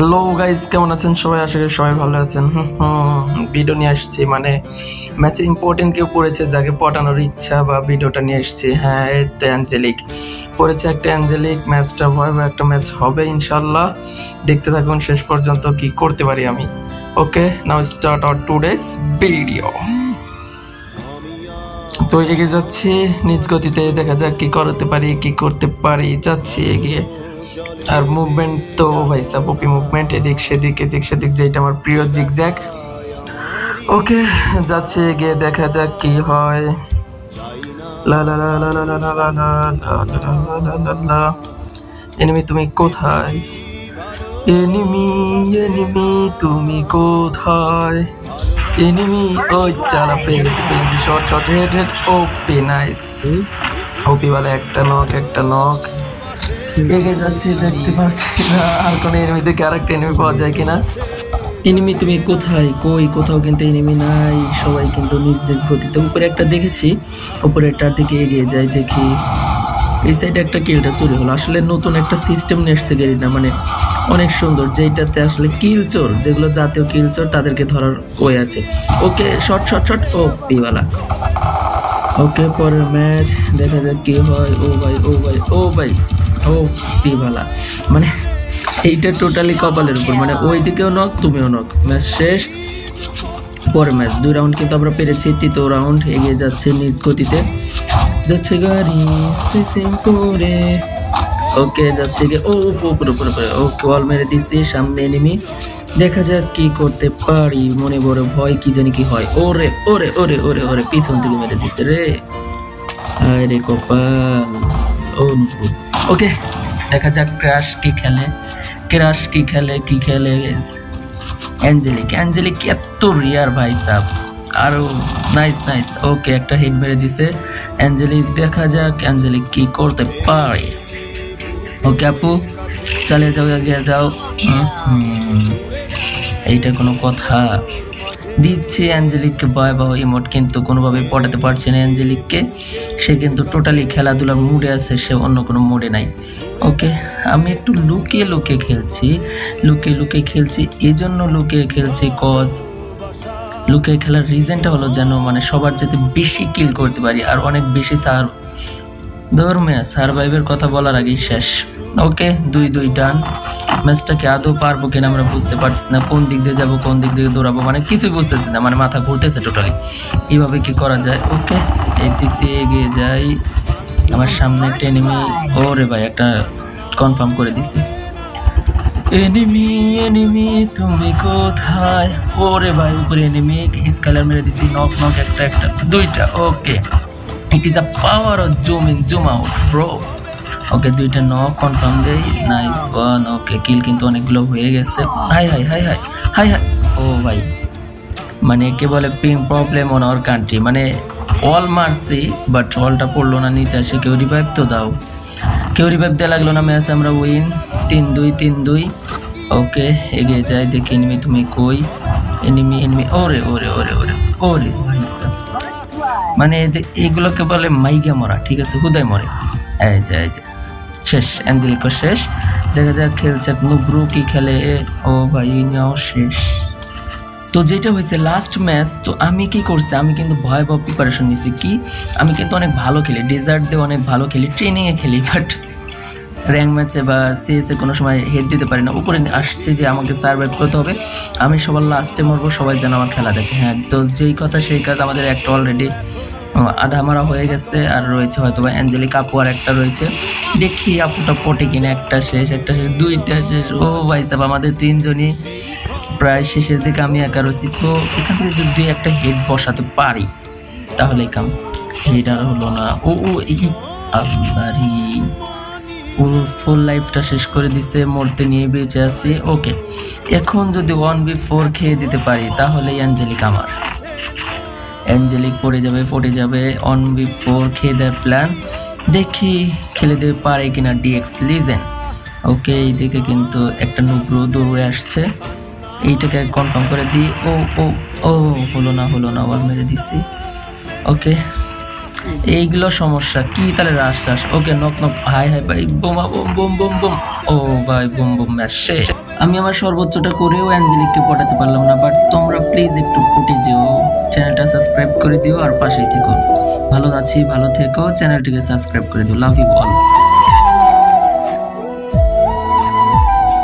Hello guys কেমন আছেন? সবাই করি সবাই ভালো আছেন। ভিডিও নিয়ে আসছি। মানে ম্যাচে ইম্পর্টেন্ট কেউ পড়েছে যাকে পটানোর ইচ্ছা বা ভিডিওটা নিয়ে এসেছি হ্যাঁ এই তো অ্যাঞ্জেলিক পড়েছে একটা অ্যাঞ্জেলিক ম্যাচটা ভয়াবহ একটা ম্যাচ হবে ইনশাল্লাহ দেখতে থাকুন, শেষ পর্যন্ত কি করতে পারি আমি। Okay now start our two days video তো এগিয়ে যাচ্ছি, নিজ গতিতে দেখা যাক কি করতে পারি, কি করতে পারি। যাচ্ছি এগিয়ে। আর মুভমেন্ট তো ভাই সাপোপি মুভমেন্ট এদিক সেদিক এদিক সেদিক যেটা আমার প্রিয় জিগজ্যাগ ওকে যাচ্ছে গিয়ে দেখা যাক কি হয় লা লা লা এনিমি তুমি কোথায় এনিমি এনিমি তুমি কোথায় এনিমি ওই চালা পেয়ে গেছি পেয়ে গেছি short short head head OP nice OP বলে একটা নক একটা নক এগিয়ে যাচ্ছি, দেখতে পাচ্ছি না। আর কোনো এনিমি দেখে আরেকটা এনিমি পাওয়া যায় কিনা? এনিমি তুমি কোথায়? কই? কোথাও কিন্তু এনিমি নাই। সবাই কিন্তু নিজ নিজ গতিতে উপরে একটা দেখেছি। উপরেরটার দিকে এগিয়ে যাই দেখি। এই সাইডে একটা কিলটা চুরি হলো। আসলে নতুন একটা সিস্টেম নিয়ে এসছে গেরিনা মানে অনেক সুন্দর। যেটাতে আসলে কিল চোর, যেগুলো জাতীয় কিল চোর, তাদেরকে ধরার ওয়ে আছে। ওকে শর্ট শর্ট শর্ট ও পিওয়ালা ওকে, পরের ম্যাচ দেখা যাক কি হয়। ও ভাই ও ভাই ও ভাই। ও পিভালা মানে এইটা টোটালি কপালের উপর। মানে ওই দিকেও নক, তুমিও নক। ম্যাচ শেষ, পরের ম্যাচ। দুই রাউন্ড কিন্তু আমরা পেরেছি। তৃতীয় রাউন্ড এগিয়ে যাচ্ছে নিজ গতিতে। যাচ্ছে গাড়ি করে ওকে, যাচ্ছে গিয়ে ও উপরে উপরে উপরে। ওকে ওয়াল মেরে দিচ্ছি, সামনে এনিমি দেখা যাক কি করতে পারি। মনে বড় ভয়, কি জানি কি হয়। ওরে ওরে ওরে ওরে ওরে, পিছন থেকে মেরে দিছে রে। আয় রে কপাল। ও ওকে দেখা যাক ক্রাশ কি খেলে। ক্রাশ কি খেলে কি খেলে? অ্যাঞ্জেলিক অ্যাঞ্জেলিক এত রিয়ার ভাই সাহ আরও নাইস নাইস ওকে একটা হিট মেরে দিছে। অ্যাঞ্জেলিক দেখা যাক অ্যাঞ্জেলিক কি করতে পারে। ওকে আপু, চালিয়ে যাও, এগিয়ে যাও। এইটা কোনো কথা। দিচ্ছে অ্যাঞ্জেলিককে ভয়াবহ ইমোট কিন্তু কোনোভাবে পটাতে পারছে না অ্যাঞ্জেলিককে। সে কিন্তু টোটালি খেলাধুলার মুডে আছে, সে অন্য কোনো মুডে নাই। ওকে আমি একটু লুকিয়ে লুকিয়ে খেলছি, লুকিয়ে লুকিয়ে খেলছি এই জন্য লুকিয়ে খেলছি কজ লুকিয়ে খেলার রিজনটা হলো যেন মানে সবার যাতে বেশি কিল করতে পারি, আর অনেক বেশি সার ধর্মে সারভাইভের কথা বলার আগেই শেষ। ওকে, দুই দুই ডান। ম্যাচটাকে আদৌ পারব কিনা আমরা বুঝতে পারতেছি না। কোন দিক দিয়ে যাব, কোন দিক দিয়ে দৌড়াবো মানে কিছুই বুঝতেছি না। মানে মাথা ঘুরতেছে টোটালি কীভাবে কি করা যায়? ওকে, এই দিক দিয়ে এগিয়ে যাই। আমার সামনে একটা এনিমি ওরে ভাই, একটা কনফার্ম করে দিছি। এনিমি এনিমি তুমি কোথায়? ওরে ভাই, উপরে এনিমি স্কালার মেরে দিছি। নক নক একটা একটা, দুইটা। Okay. It is a power of zoom in zoom out bro okay দুইটা নক কনফার্ম দেই নাইস ওয়ান ওকে কিল কিন্তু অনেকগুলো হয়ে গেছে। Hi hi hi hi hi hi ও ভাই মানে কে বলে ping problem on our country মানে অল মারছি বাট অলটা পড়ল না নিচে, আসে কেউ রিভাইভ তো দাও। কেউ রিভাইভ দেওয়া লাগল না ম্যাচ আমরা উইন তিন দুই তিন দুই। ওকে এগিয়ে যাই, দেখি এনিমি তুমি কই। এনিমি এনিমি ওরে ওরে ওরে ওরে ওরে, ভাই। মানে এগুলোকে বলে মাইগা মরা, ঠিক আছে? হুদায় মরে। শেষ অ্যাঞ্জেলিকো শেষ। দেখা যাক, খেলছে নুব্রু, কি খেলে? ও ভাই নাও শেষ। তো যেটা হয়েছে লাস্ট ম্যাচ তো আমি কি করছি? আমি কিন্তু ভয়াবহ প্রিপারেশন নিছি। কি? আমি কিন্তু অনেক ভালো খেলি। ডেজার্ট দিয়ে অনেক ভালো খেলি ট্রেনিংয়ে খেলি বাট র্যাঙ্ক ম্যাচে বা সিএসে কোনো সময় হেড দিতে পারি না। উপরে আসছে যে আমাকে সার্ভাইভ করতে হবে। আমি সবার লাস্টে মরবো, সবাই যেন আমার খেলা দেখে। হ্যাঁ তো যেই কথা সেই কাজ আমাদের একটা অলরেডি আধা মারা হয়ে গেছে। আর রয়েছে হয়তো বা অ্যাঞ্জেলিক আপু আর একটা রয়েছে। দেখি আপুটা পটে কিনা, একটা শেষ একটা শেষ, দুইটা শেষ। ও ভাই সাহেব, আমাদের তিনজনই প্রায় শেষের দিকে আমি একা রয়েছি। তো এখান থেকে যদি একটা হেড বসাতে পারি, তাহলে কাম হেড আর হলো না। ও ও, এই পুরো ফুল লাইফটা শেষ করে দিছে, মরতে নিয়ে বেঁচে আছি। ওকে এখন যদি ওয়ান বি ফোর খেয়ে দিতে পারি, তাহলে অ্যাঞ্জেলিক আমার। অ্যাঞ্জেলিক পড়ে যাবে পড়ে যাবে ওয়ান বি ফোর খেয়ে দেওয়ার প্ল্যান দেখি খেলে দিতে পারে কিনা ডিএক্স লিজেন ওকে এইদিকে কিন্তু একটা নুব্রো দৌড়ে আসছে। এইটাকে কনফার্ম করে দিই। ও ও ও, হলো না হলো না ওয়াল মেরে দিছি। ওকে এইগুলো সমস্যা। কি তাহলে rush rush okay knock knock hi hi ভাই বোমা বোম বোম বোম বোম ও ভাই বোম বোম ম্যাচ আমি আমার সর্বোচ্চটা করেও অ্যাঞ্জেলিককে পটাতে পারলাম না বাট তোমরা প্লিজ একটু ফুটে যেও। চ্যানেলটা সাবস্ক্রাইব করে দিও আর পাশেই থেকো। ভালো আছি, ভালো থেকো, চ্যানেলটিকে সাবস্ক্রাইব করে দিও। Love you all